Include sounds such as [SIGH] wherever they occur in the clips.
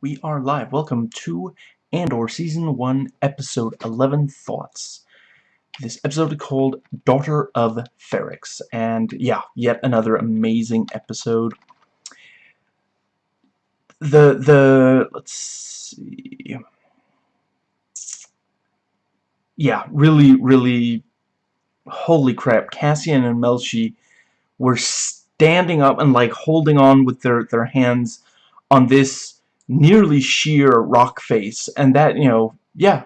We are live. Welcome to Andor Season 1, Episode 11 Thoughts. This episode is called Daughter of Ferrix. And yeah, yet another amazing episode. The, the, let's see. Yeah, really, really, holy crap. Cassian and Melshi were standing up and like holding on with their, their hands on this nearly sheer rock face. And that you know yeah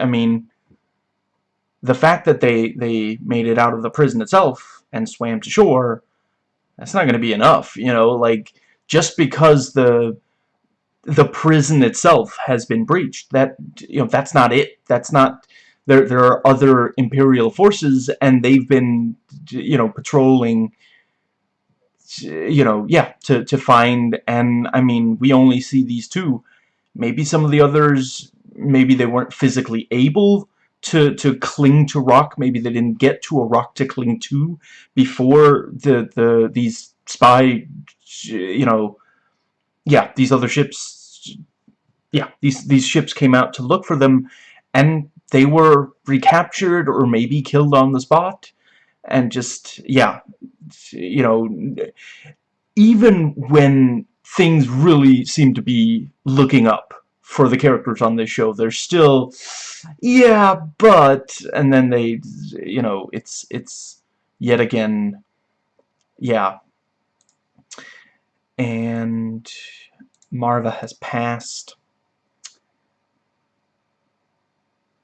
I mean the fact that they they made it out of the prison itself and swam to shore that's not going to be enough you know like just because the the prison itself has been breached that you know that's not it. That's not there there are other imperial forces and they've been you know patrolling you know, yeah, to, to find, and I mean, we only see these two. Maybe some of the others, maybe they weren't physically able to, to cling to rock, maybe they didn't get to a rock to cling to before the, the, these spy, you know, yeah, these other ships, yeah, these, these ships came out to look for them, and they were recaptured or maybe killed on the spot, and just, yeah, you know, even when things really seem to be looking up for the characters on this show, they're still, yeah, but, and then they, you know, it's, it's, yet again, yeah. And Maarva has passed.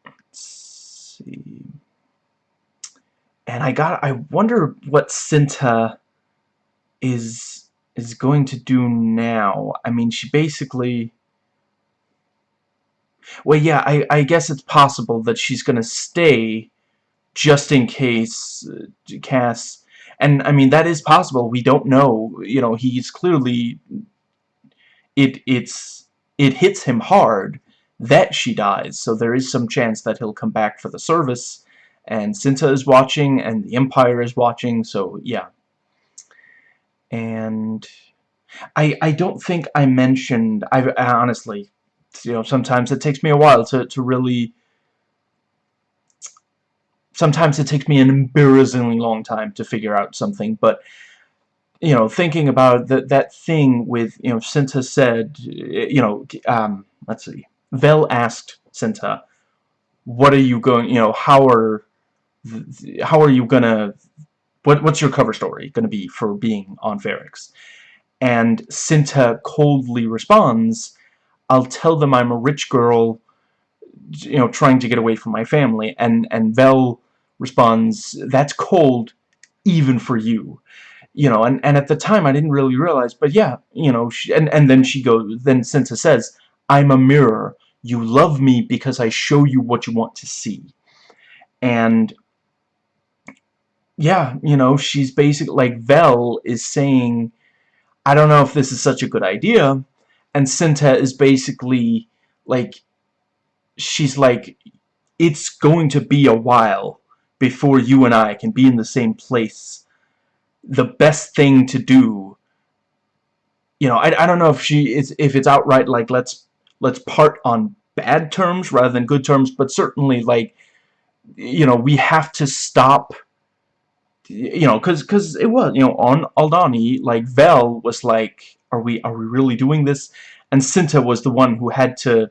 Let's see and I got I wonder what Cinta is is going to do now. I mean, she basically well, yeah, I, I guess it's possible that she's going to stay just in case uh, Cass... And, I mean, that is possible. We don't know. You know, he's clearly... It, it's, it hits him hard that she dies, so there is some chance that he'll come back for the service and Cinta is watching, and the Empire is watching, so yeah. And I I don't think I mentioned I, I honestly, you know, sometimes it takes me a while to to really. Sometimes it takes me an embarrassingly long time to figure out something, but you know, thinking about that that thing with you know, Cinta said, you know, um, let's see, Vel asked Cinta, "What are you going? You know, how are how are you gonna what what's your cover story gonna be for being on Ferrix? And Cinta coldly responds, I'll tell them I'm a rich girl, you know, trying to get away from my family. And, and Vel responds, that's cold even for you. You know, and, and at the time I didn't really realize, but yeah, you know, she, and, and then she goes, then Cinta says, I'm a mirror. You love me because I show you what you want to see. And yeah, you know, she's basically, like, Vel is saying, I don't know if this is such a good idea, and Cinta is basically, like, she's like, it's going to be a while before you and I can be in the same place. The best thing to do, you know, I, I don't know if she is, if it's outright, like, let's, let's part on bad terms rather than good terms, but certainly, like, you know, we have to stop you know, because because it was, you know, on Aldhani, like Vel was like, are we are we really doing this? And Cinta was the one who had to,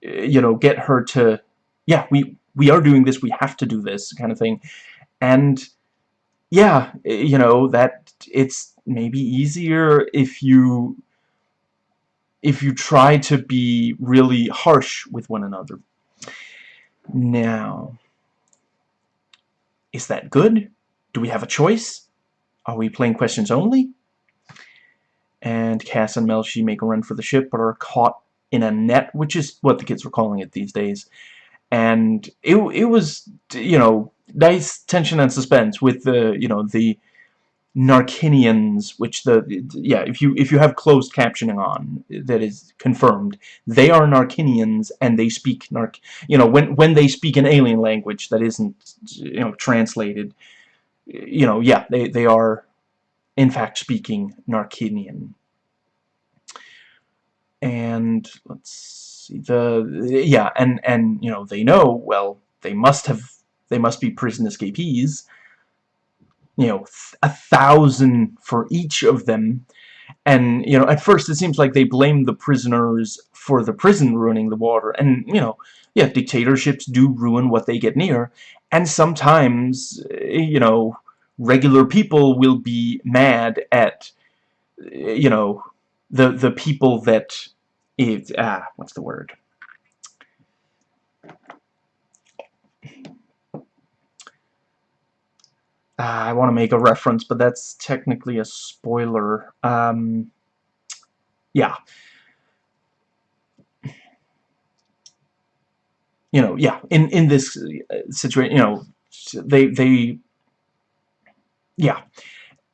you know, get her to, yeah, we we are doing this, we have to do this kind of thing, and yeah, you know that it's maybe easier if you if you try to be really harsh with one another. Now, is that good? Do we have a choice? Are we playing questions only? And Cass and Melshi make a run for the ship, but are caught in a net, which is what the kids were calling it these days. And it, it was, you know, nice tension and suspense with the, you know, the Narkinians, which the yeah, if you if you have closed captioning on, that is confirmed. They are Narkinians, and they speak Nark. You know, when when they speak an alien language that isn't you know translated, you know, yeah, they, they are, in fact, speaking Narkinian. and let's see the yeah and and you know they know well they must have they must be prison escapees you know a thousand for each of them and you know at first it seems like they blame the prisoners for the prison ruining the water. And you know yeah dictatorships do ruin what they get near. And sometimes eh, you know regular people will be mad at eh, you know the the people that it ah what's the word I want to make a reference but that's technically a spoiler. Um yeah. You know yeah in in this uh, situation you know they they yeah.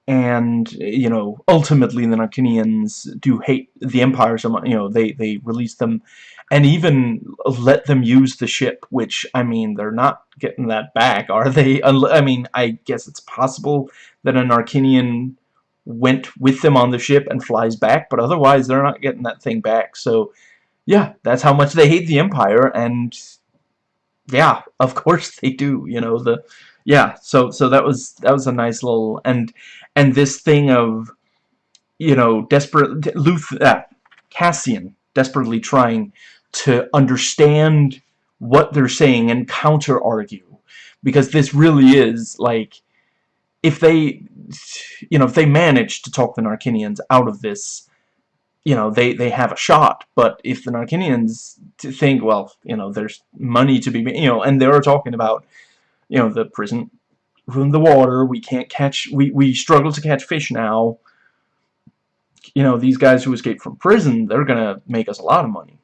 And you know ultimately the Narkinians do hate the Empire so much you know they they release them and even let them use the ship which I mean they're not getting that back are they? I mean I guess it's possible that an Narkinian went with them on the ship and flies back but otherwise they're not getting that thing back. So yeah that's how much they hate the Empire and yeah [LAUGHS] of course they do you know the yeah so so that was that was a nice little and and this thing of you know desperate Luth uh, Cassian desperately trying to understand what they're saying and counter argue because this really is like if they you know if they manage to talk the Narkinians out of this you know they they have a shot but if the Narkinians think well you know there's money to be you know and they're talking about you know, the prison ruined the water, we can't catch, we, we struggle to catch fish now. You know, these guys who escaped from prison, they're gonna make us a lot of money.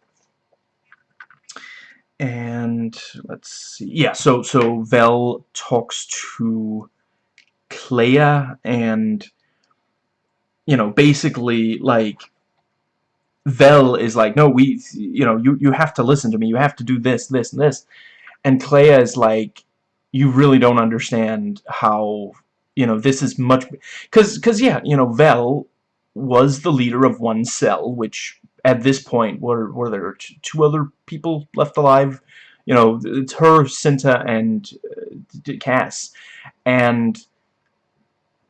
And, let's see, yeah, so, so Vel talks to Kleya, and, you know, basically, like, Vel is like, no, we, you know, you, you have to listen to me, you have to do this, this, and this. And Kleya is like, you really don't understand how you know this is much because because yeah you know Vel was the leader of one cell which at this point were were there two other people left alive? You know it's her Cinta and uh, Cass. And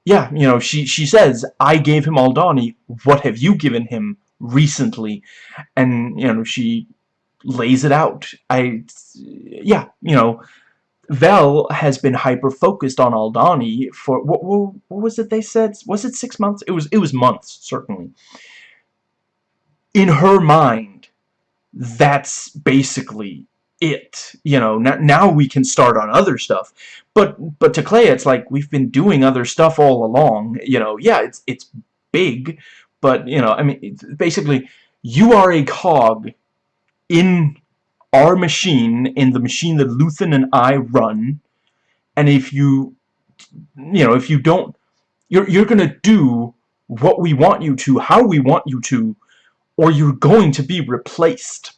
yeah you know she she says I gave him Aldhani what have you given him recently? And you know she lays it out. I yeah you know Vel has been hyper-focused on Aldhani for, what, what, what, was it they said? Was it six months? It was, it was months, certainly. In her mind, that's basically it. You know, now, now we can start on other stuff. But, but to Kleya, it's like, we've been doing other stuff all along. You know, yeah, it's, it's big, but, you know, I mean, basically, you are a cog in our machine in the machine that Luthen and I run. And if you you know if you don't you're you're gonna do what we want you to how we want you to or you're going to be replaced.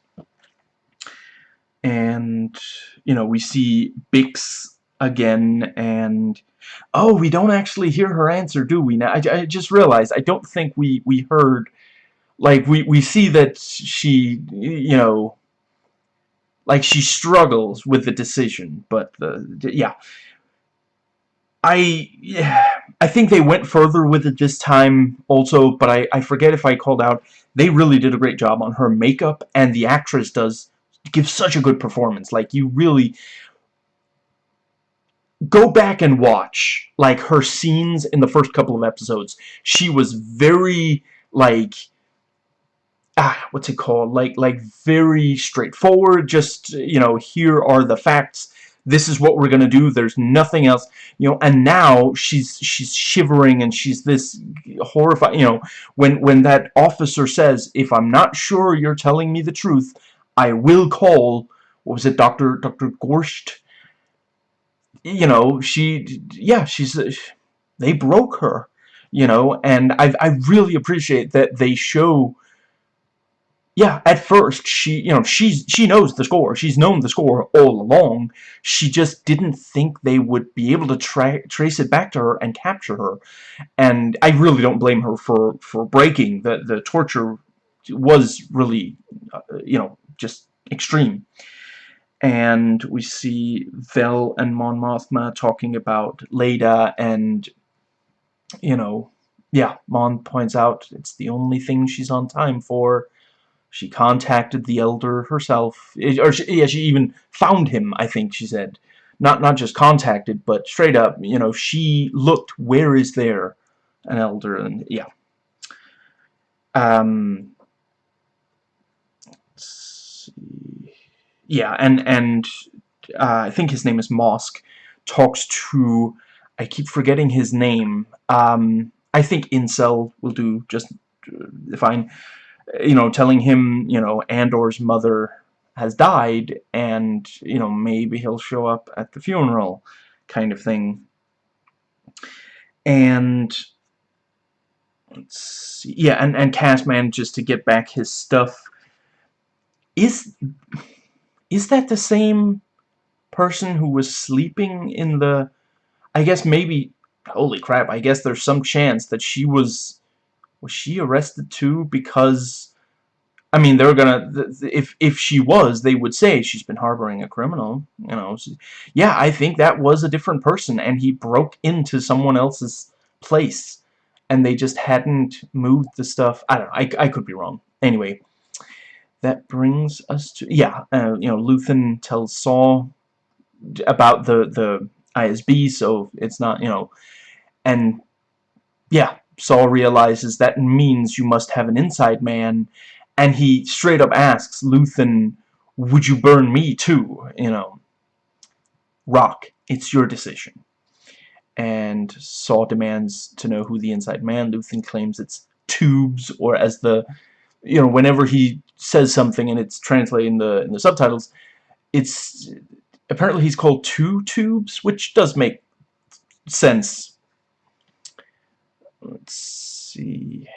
And you know we see Bix again and oh we don't actually hear her answer do we? Now I, I just realized I don't think we we heard like we we see that she you know like she struggles with the decision but the yeah. I yeah, I think they went further with it this time also but I, I forget if I called out they really did a great job on her makeup and the actress does give such a good performance. Like you really go back and watch like her scenes in the first couple of episodes. She was very like ah, what's it called? Like, like very straightforward. Just you know, here are the facts. This is what we're gonna do. There's nothing else, you know. And now she's she's shivering and she's this horrified. You know, when when that officer says, "If I'm not sure you're telling me the truth, I will call." What was it, Doctor Doctor Gorst? You know, she yeah, she's they broke her. You know, and I I really appreciate that they show yeah, at first she, you know, she's she knows the score. She's known the score all along. She just didn't think they would be able to tra trace it back to her and capture her. And I really don't blame her for for breaking the the torture was really, uh, you know, just extreme. And we see Vel and Mon Mothma talking about Leida and, you know, yeah, Mon points out it's the only thing she's on time for. She contacted the Elder herself, or she, yeah, she even found him, I think she said. Not, not just contacted, but straight up, you know, she looked, where is there an Elder, and yeah. Um, yeah, and and uh, I think his name is Mosk, talks to, I keep forgetting his name, um, I think Incel will do just uh, fine, you know, telling him, you know, Andor's mother has died, and, you know, maybe he'll show up at the funeral, kind of thing. And, see, yeah, and, and Cass manages to get back his stuff. Is is that the same person who was sleeping in the... I guess maybe... Holy crap, I guess there's some chance that she was... Was she arrested too? Because... I mean, they're gonna... If, if she was, they would say she's been harboring a criminal. You know, yeah, I think that was a different person, and he broke into someone else's place. And they just hadn't moved the stuff. I don't know, I, I could be wrong. Anyway, that brings us to yeah uh, you know Luthen tells Saw about the the ISB so it's not you know and yeah Saw realizes that means you must have an inside man and he straight up asks Luthen would you burn me too you know Rock it's your decision and Saw demands to know who the inside man Luthen claims it's Tubes or as the you know, whenever he says something and it's translated in the in the subtitles, it's apparently he's called two tubes, which does make sense. Let's see.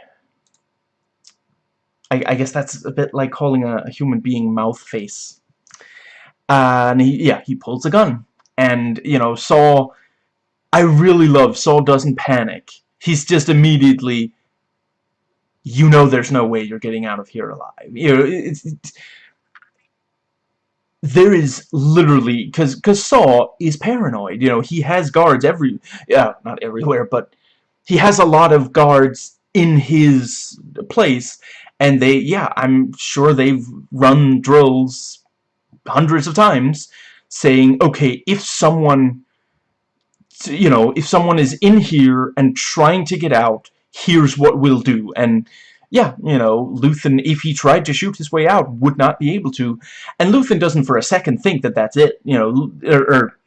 I, I guess that's a bit like calling a, a human being mouth face. Uh, and he, yeah, he pulls a gun. And, you know, Saw, I really love Saw doesn't panic. He's just immediately you know there's no way you're getting out of here alive. You know, it's, it's there is literally because because Saw is paranoid. You know, he has guards every yeah, not everywhere, but he has a lot of guards in his place, and they yeah, I'm sure they've run drills hundreds of times, saying okay, if someone you know, if someone is in here and trying to get out, here's what we'll do. And yeah, you know, Luthen, if he tried to shoot his way out, would not be able to. And Luthen doesn't for a second think that that's it, you know, or, or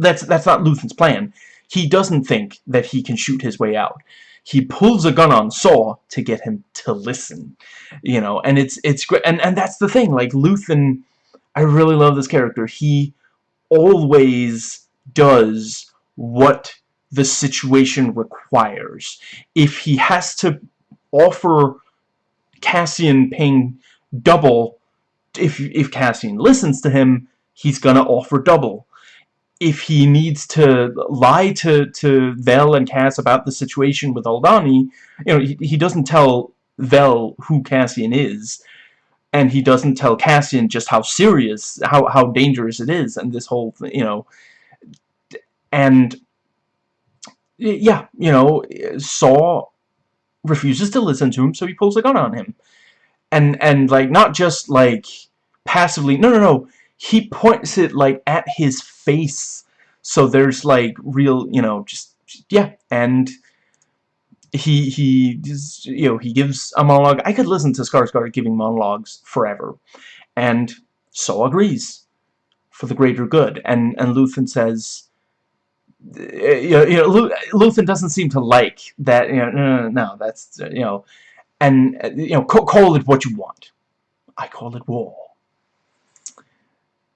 that's, that's not Luthen's plan. He doesn't think that he can shoot his way out. He pulls a gun on Saw to get him to listen, you know, and it's, it's great, and, and that's the thing, like, Luthen, I really love this character. He always does what the situation requires. If he has to offer Cassian paying double, if, if Cassian listens to him, he's gonna offer double. If he needs to lie to, to Vel and Cass about the situation with Aldhani, you know, he, he doesn't tell Vel who Cassian is, and he doesn't tell Cassian just how serious, how, how dangerous it is, and this whole, you know, and yeah, you know, Saw refuses to listen to him, so he pulls a gun on him. And, and like, not just, like, passively, no, no, no, he points it, like, at his face, so there's, like, real, you know, just, yeah, and he, he, just, you know, he gives a monologue. I could listen to Skarsgård giving monologues forever, and so agrees, for the greater good, and, and Luthen says, eh, you know, you know Luthen doesn't seem to like that. You know, no, no, no, that's you know, and you know, call it what you want. I call it war.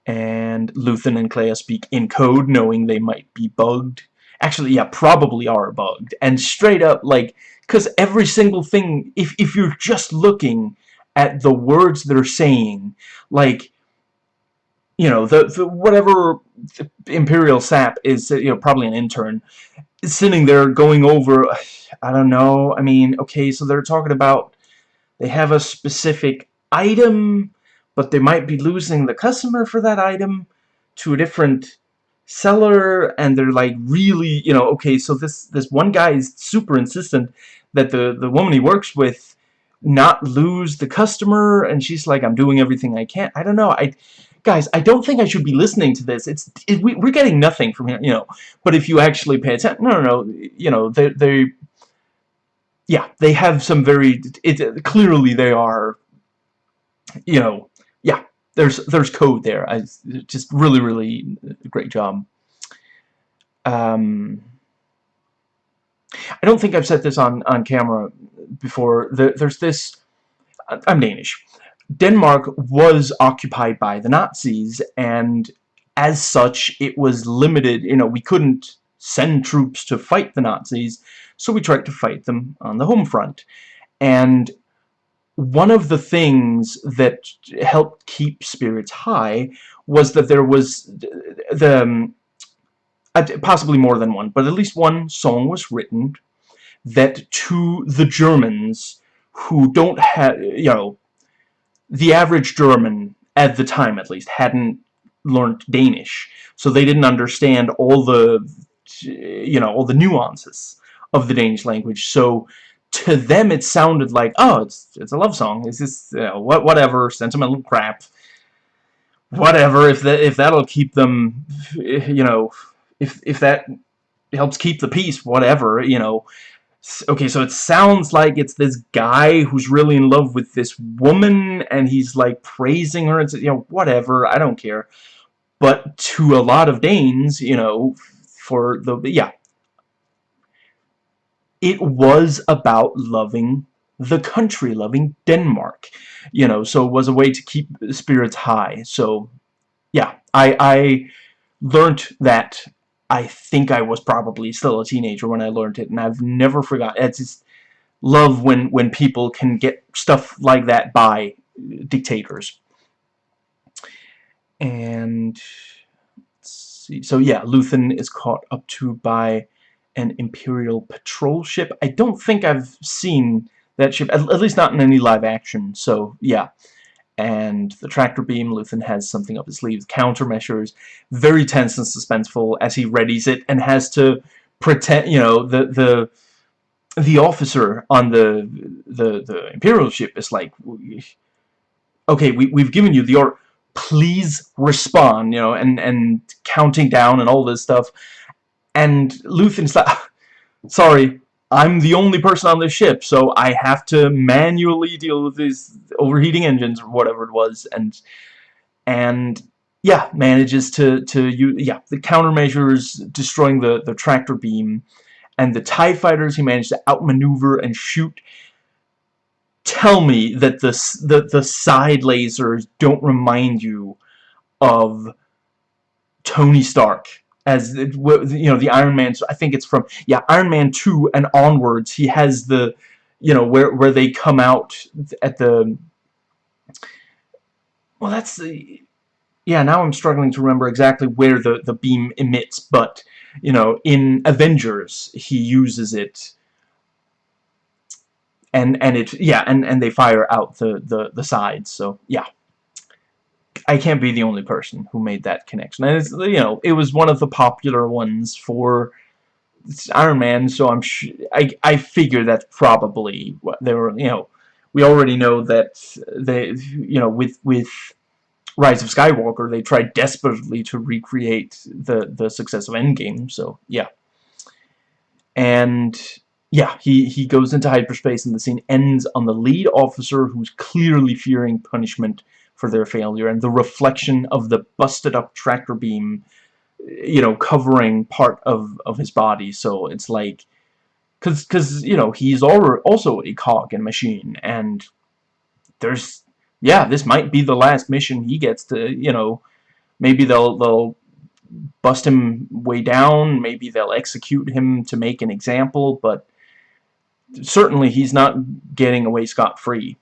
And Luthen and Kleya speak in code, knowing they might be bugged. Actually, yeah, probably are bugged. And straight up, like, because every single thing, if if you're just looking at the words they're saying, like you know, the, the whatever Imperial sap is, you know, probably an intern, sitting there going over, [SIGHS] I don't know, I mean, okay, so they're talking about they have a specific item, but they might be losing the customer for that item to a different seller and they're like really you know okay so this this one guy is super insistent that the the woman he works with not lose the customer and she's like I'm doing everything I can. I don't know. I guys I don't think I should be listening to this. It's it, we, we're getting nothing from here you know. But if you actually pay attention no no no you know they they yeah they have some very it clearly they are you know there's there's code there. I just really really great job. Um, I don't think I've said this on on camera before. The, there's this. I'm Danish. Denmark was occupied by the Nazis, and as such, it was limited. You know, we couldn't send troops to fight the Nazis, so we tried to fight them on the home front. And one of the things that helped keep spirits high was that there was the um, possibly more than one, but at least one song was written that to the Germans who don't have, you know, the average German at the time at least hadn't learned Danish, so they didn't understand all the, you know, all the nuances of the Danish language. So to them it sounded like, oh, it's it's a love song. It's just you know, what whatever sentimental crap. Whatever if that if that'll keep them, you know, if if that helps keep the peace, whatever, you know. Okay, so it sounds like it's this guy who's really in love with this woman, and he's like praising her, and you know, whatever, I don't care. But to a lot of Danes, you know, for the yeah, it was about loving the country, loving Denmark. You know, so it was a way to keep spirits high. So, yeah, I, I learned that I think I was probably still a teenager when I learned it, and I've never forgotten. It's just love when, when people can get stuff like that by dictators. And, see, so yeah, Luthen is caught up to by an Imperial patrol ship. I don't think I've seen that ship, at, at least not in any live action, so yeah. And the tractor beam, Luthen has something up his sleeve, countermeasures, very tense and suspenseful as he readies it and has to pretend, you know, the, the, the officer on the, the, the Imperial ship is like, okay, we, we've given you the order, please respond, you know, and, and counting down and all this stuff and Luthen's [LAUGHS] like, sorry, I'm the only person on the ship, so I have to manually deal with these overheating engines or whatever it was, and and yeah, manages to to use yeah the countermeasures destroying the the tractor beam, and the Tie fighters he managed to outmaneuver and shoot. Tell me that the the the side lasers don't remind you of Tony Stark as you know the Iron Man I think it's from yeah Iron Man 2 and onwards he has the you know where where they come out at the well that's the yeah now I'm struggling to remember exactly where the the beam emits but you know in Avengers he uses it. And and it yeah and and they fire out the the the sides so yeah I can't be the only person who made that connection. And it's, you know, it was one of the popular ones for Iron Man, so I'm I I figure that's probably what they were. You know, we already know that they, you know, with with Rise of Skywalker, they tried desperately to recreate the the success of Endgame. So yeah, and yeah, he he goes into hyperspace, and the scene ends on the lead officer who's clearly fearing punishment for their failure and the reflection of the busted up tractor beam you know covering part of of his body. So it's like cuz cuz you know he's also a cog in machine and there's yeah this might be the last mission he gets to you know maybe they'll they'll bust him way down maybe they'll execute him to make an example but certainly he's not getting away scot-free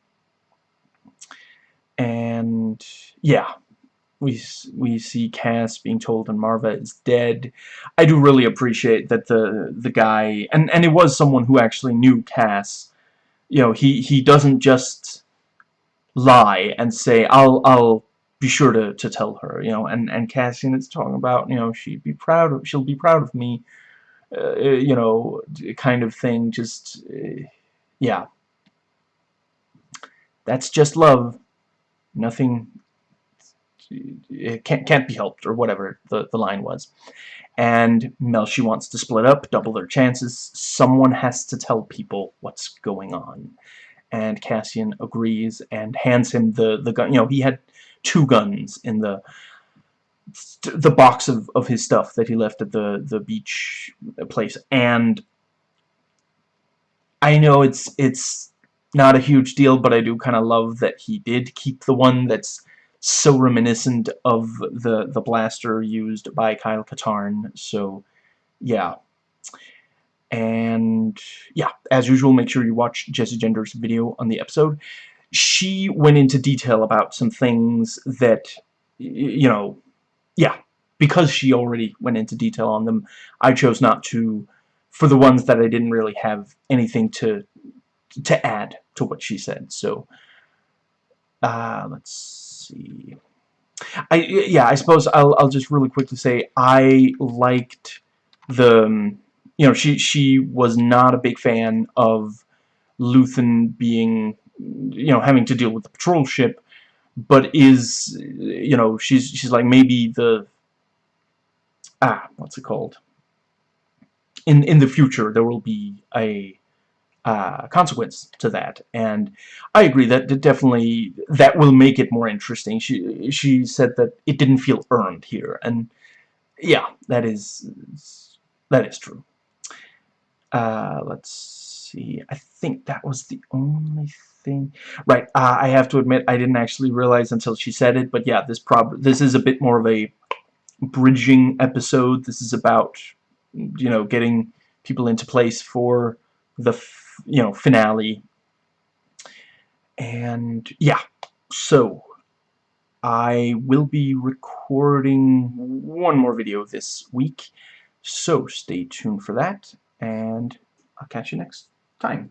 and yeah we we see Cass being told and Maarva is dead. I do really appreciate that the the guy and and it was someone who actually knew Cass you know, he, he doesn't just lie and say, I'll, I'll be sure to, to tell her, you know, and, and Cassian is talking about, you know, she'd be proud of, she'll be proud of me, uh, you know, kind of thing, just, uh, yeah. That's just love. Nothing, it can't, can't be helped, or whatever the, the line was. And Melshi wants to split up, double their chances. Someone has to tell people what's going on. And Cassian agrees and hands him the, the gun. You know, he had two guns in the the box of, of his stuff that he left at the, the beach place. And I know it's it's not a huge deal, but I do kind of love that he did keep the one that's so reminiscent of the the blaster used by Kyle Katarn. So, yeah. And, yeah, as usual, make sure you watch Jessie Gender's video on the episode. She went into detail about some things that, you know, yeah, because she already went into detail on them, I chose not to, for the ones that I didn't really have anything to to add to what she said. So, uh, let's see. I yeah, I suppose I'll I'll just really quickly say I liked the um, you know she she was not a big fan of Luthen being you know having to deal with the patrol ship, but is you know she's she's like maybe the ah what's it called in in the future there will be a uh, consequence to that. And I agree that definitely that will make it more interesting. She she said that it didn't feel earned here, and yeah, that is that is true. Uh, let's see. I think that was the only thing. Right. Uh, I have to admit I didn't actually realize until she said it, but yeah, this prob this is a bit more of a bridging episode. This is about you know getting people into place for the you know, finale. And yeah, so I will be recording one more video this week, so stay tuned for that, and I'll catch you next time.